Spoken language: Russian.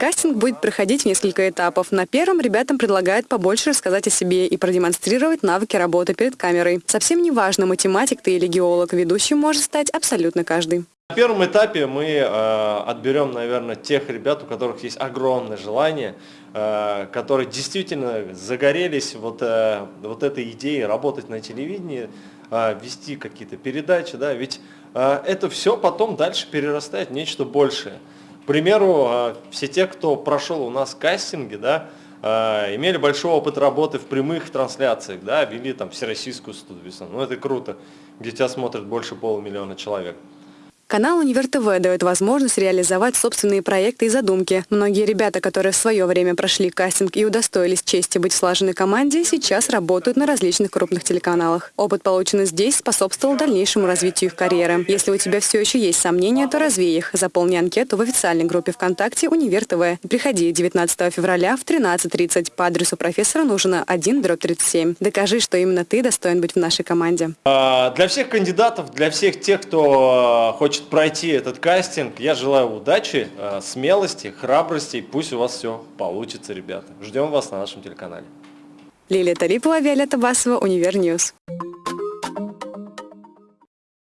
Кастинг будет проходить в несколько этапов. На первом ребятам предлагают побольше рассказать о себе и продемонстрировать навыки работы перед камерой. Совсем не важно, математик ты или геолог, ведущим может стать абсолютно каждый. На первом этапе мы э, отберем, наверное, тех ребят, у которых есть огромное желание, э, которые действительно загорелись вот, э, вот этой идеей работать на телевидении, э, вести какие-то передачи, да, ведь э, это все потом дальше перерастает в нечто большее. Примеру, э, все те, кто прошел у нас кастинги, да, э, имели большой опыт работы в прямых трансляциях, да, вели там всероссийскую студию, ну это круто, где тебя смотрит больше полумиллиона человек. Канал «Универ ТВ» дает возможность реализовать собственные проекты и задумки. Многие ребята, которые в свое время прошли кастинг и удостоились чести быть в слаженной команде, сейчас работают на различных крупных телеканалах. Опыт, полученный здесь, способствовал дальнейшему развитию их карьеры. Если у тебя все еще есть сомнения, то развей их. Заполни анкету в официальной группе ВКонтакте «Универ ТВ». Приходи 19 февраля в 13.30 по адресу профессора нужно 1 37. Докажи, что именно ты достоин быть в нашей команде. А, для всех кандидатов, для всех тех, кто хочет хочет пройти этот кастинг, я желаю удачи, э, смелости, храбрости. Пусть у вас все получится, ребята. Ждем вас на нашем телеканале. Лилия Талипова, Виолетта Басова, Универньюз.